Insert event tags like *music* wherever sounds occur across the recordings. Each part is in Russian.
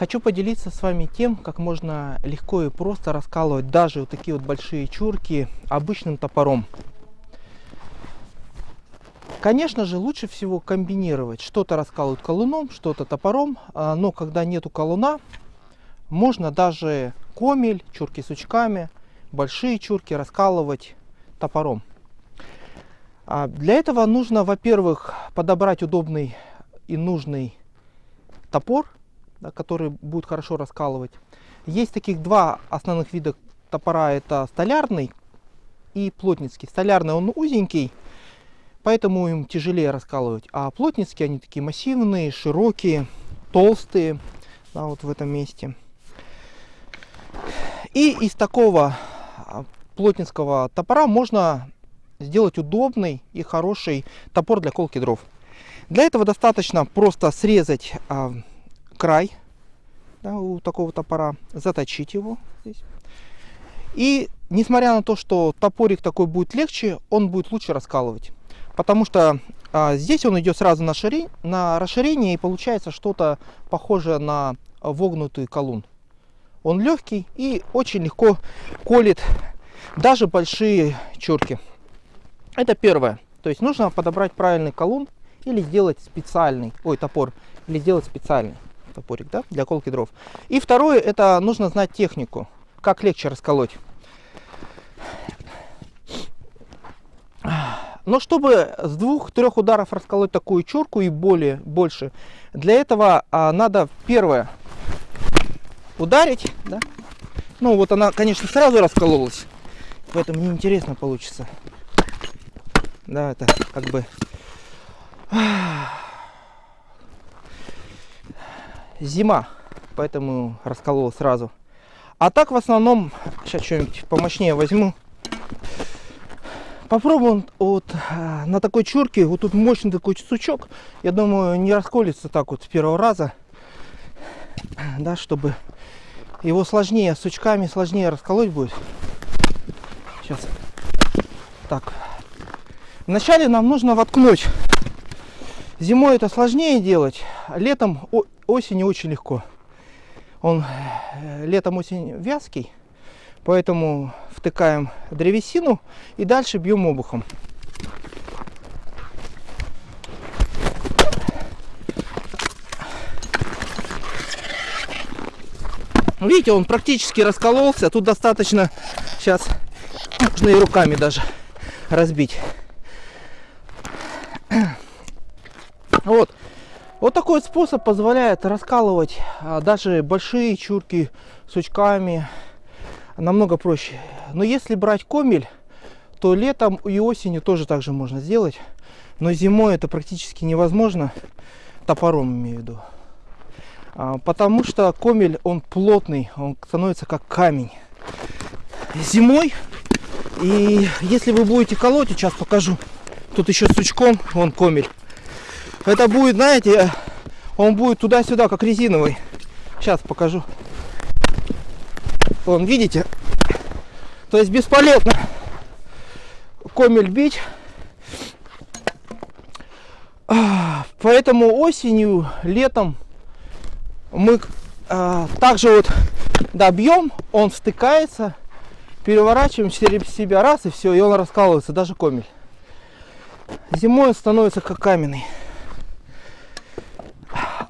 Хочу поделиться с вами тем, как можно легко и просто раскалывать даже вот такие вот большие чурки обычным топором. Конечно же, лучше всего комбинировать. Что-то раскалывают колуном, что-то топором, а, но когда нету колуна, можно даже комель, чурки сучками, большие чурки раскалывать топором. А, для этого нужно, во-первых, подобрать удобный и нужный топор, да, который будет хорошо раскалывать. Есть таких два основных вида топора, это столярный и плотницкий. Столярный он узенький, поэтому им тяжелее раскалывать, а плотницкие они такие массивные, широкие, толстые, да, вот в этом месте. И из такого а, плотницкого топора можно сделать удобный и хороший топор для колки дров. Для этого достаточно просто срезать а, край да, у такого топора, заточить его здесь. И несмотря на то, что топорик такой будет легче, он будет лучше раскалывать. Потому что а, здесь он идет сразу на, шири... на расширение и получается что-то похожее на вогнутый колун. Он легкий и очень легко колет даже большие чурки. Это первое. То есть нужно подобрать правильный колун или сделать специальный, ой, топор, или сделать специальный топорик, да, для колки дров. И второе, это нужно знать технику, как легче расколоть. Но чтобы с двух-трех ударов расколоть такую чурку и более, больше, для этого а, надо первое ударить, да? Ну вот она, конечно, сразу раскололась, поэтому неинтересно получится. Да, это как бы зима, поэтому расколол сразу. А так в основном, сейчас что-нибудь помощнее возьму. Попробуем вот а, на такой чурке, вот тут мощный такой сучок. Я думаю, не расколется так вот с первого раза. Да, чтобы его сложнее, сучками сложнее расколоть будет. Сейчас. Так. Вначале нам нужно воткнуть. Зимой это сложнее делать, летом, осенью очень легко. Он э, летом очень вязкий, поэтому втыкаем древесину и дальше бьем обухом. Видите, он практически раскололся. Тут достаточно сейчас можно и руками даже разбить. *clears throat* Вот. Вот такой способ позволяет раскалывать а, даже большие чурки сучками намного проще. Но если брать комель, то летом и осенью тоже так же можно сделать. Но зимой это практически невозможно, топором имею в виду. А, потому что комель, он плотный, он становится как камень. Зимой, и если вы будете колоть, сейчас покажу, тут еще сучком, вон комель. Это будет, знаете, он будет туда-сюда, как резиновый. Сейчас покажу. Вон, видите? То есть бесполезно комель бить. Поэтому осенью, летом мы а, также вот добьем, он стыкается, переворачиваем через себя раз и все, и он раскалывается, даже комель. Зимой он становится как каменный.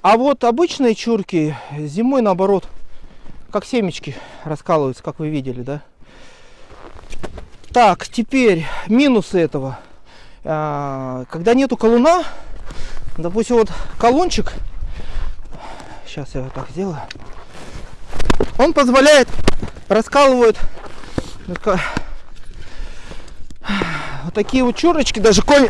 А вот обычные чурки зимой наоборот, как семечки раскалываются, как вы видели, да? Так, теперь минусы этого. А, когда нету колуна, допустим, вот колончик, сейчас я вот так сделаю, он позволяет, раскалывает вот такие вот чурочки, даже конь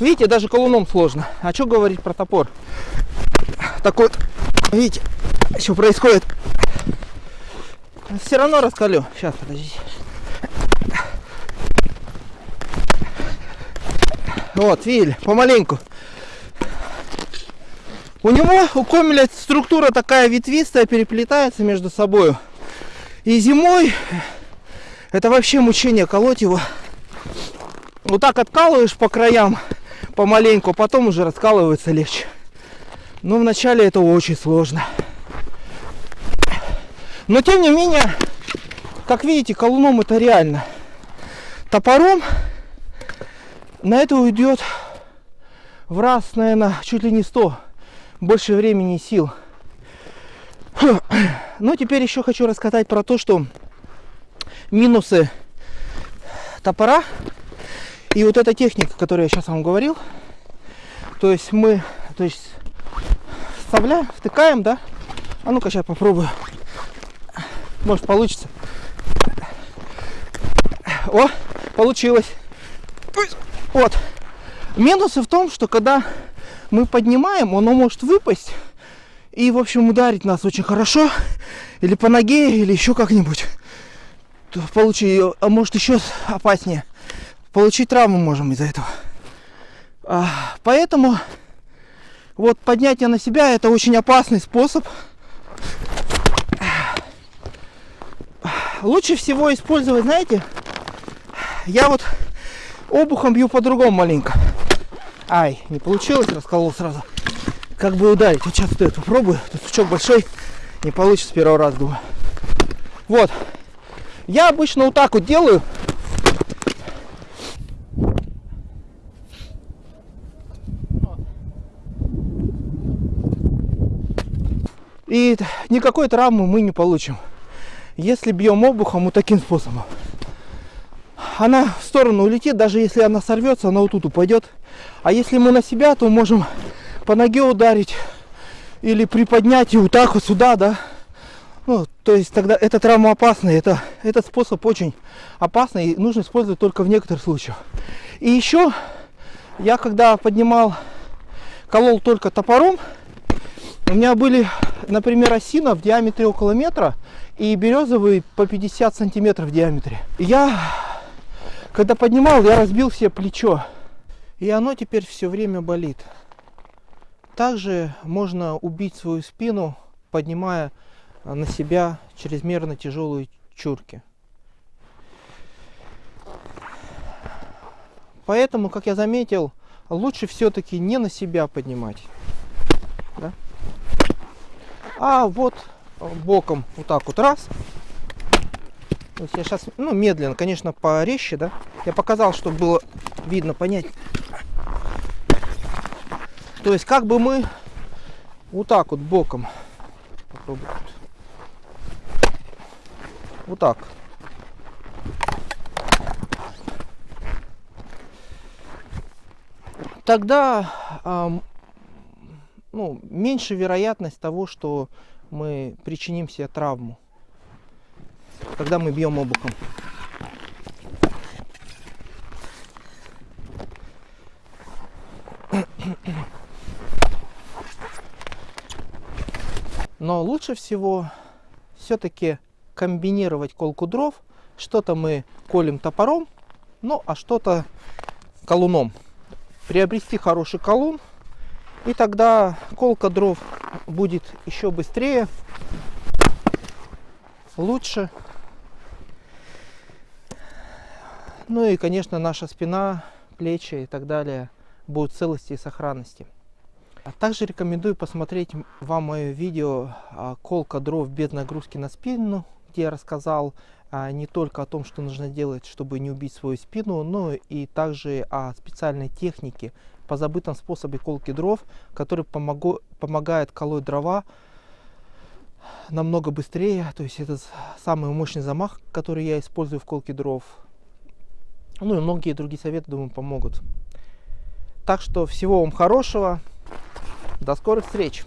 Видите, даже колуном сложно. А что говорить про топор? Так вот, видите, что происходит. Все равно раскалю. Сейчас, подождите. Вот, видели, помаленьку. У него, у комеля структура такая ветвистая, переплетается между собой. И зимой это вообще мучение колоть его. Вот так откалываешь по краям, помаленьку, а потом уже раскалывается легче. Но вначале это очень сложно. Но тем не менее, как видите, колуном это реально. Топором на это уйдет в раз, наверное, чуть ли не 100. Больше времени и сил. *clears throat* Ну, теперь еще хочу рассказать про то, что минусы топора и вот эта техника, которую я сейчас вам говорил. То есть мы, то есть вставляем, втыкаем, да? А ну-ка сейчас попробую. Может получится. О, получилось. Вот. Минусы в том, что когда мы поднимаем, оно может выпасть и, в общем, ударить нас очень хорошо, или по ноге, или еще как-нибудь. Получить, а может еще опаснее. Получить травму можем из-за этого. А, поэтому вот поднятие на себя это очень опасный способ. Лучше всего использовать, знаете, я вот обухом бью по-другому маленько. Ай, не получилось, расколол сразу как бы ударить. Вот сейчас вот это попробую. Тут сучок большой. Не получится с первого раза, думаю. Вот. Я обычно вот так вот делаю. И никакой травмы мы не получим, если бьем обухом вот таким способом. Она в сторону улетит, даже если она сорвется, она вот тут упадет. А если мы на себя, то можем по ноге ударить или приподнять и вот так вот сюда, да. Ну, то есть тогда это травма опасная, это, этот способ очень опасный и нужно использовать только в некоторых случаях. И еще я когда поднимал, колол только топором, у меня были, например, осина в диаметре около метра и березовый по 50 сантиметров в диаметре. Я, когда поднимал, я разбил себе плечо. И оно теперь все время болит. Также можно убить свою спину, поднимая на себя чрезмерно тяжелые чурки. Поэтому, как я заметил, лучше все-таки не на себя поднимать. Да? А вот боком вот так вот раз. То есть я сейчас, ну, медленно, конечно, порезче, да. Я показал, чтобы было видно, понять. То есть как бы мы вот так вот боком попробуем. Вот так. Тогда э, ну, меньше вероятность того, что мы причиним себе травму, когда мы бьем обухом. Но лучше всего все-таки комбинировать колку дров. Что-то мы колем топором, ну а что-то колуном. Приобрести хороший колун, и тогда колка дров будет еще быстрее, лучше. Ну и, конечно, наша спина, плечи и так далее будут целости и сохранности. А также рекомендую посмотреть вам мое видео а, «Колка дров без нагрузки на спину», где я рассказал а, не только о том, что нужно делать, чтобы не убить свою спину, но и также о специальной технике по забытом способе колки дров, который помогу, помогает колоть дрова намного быстрее. То есть это самый мощный замах, который я использую в колке дров. Ну и многие другие советы, думаю, помогут. Так что всего вам хорошего. До скорых встреч!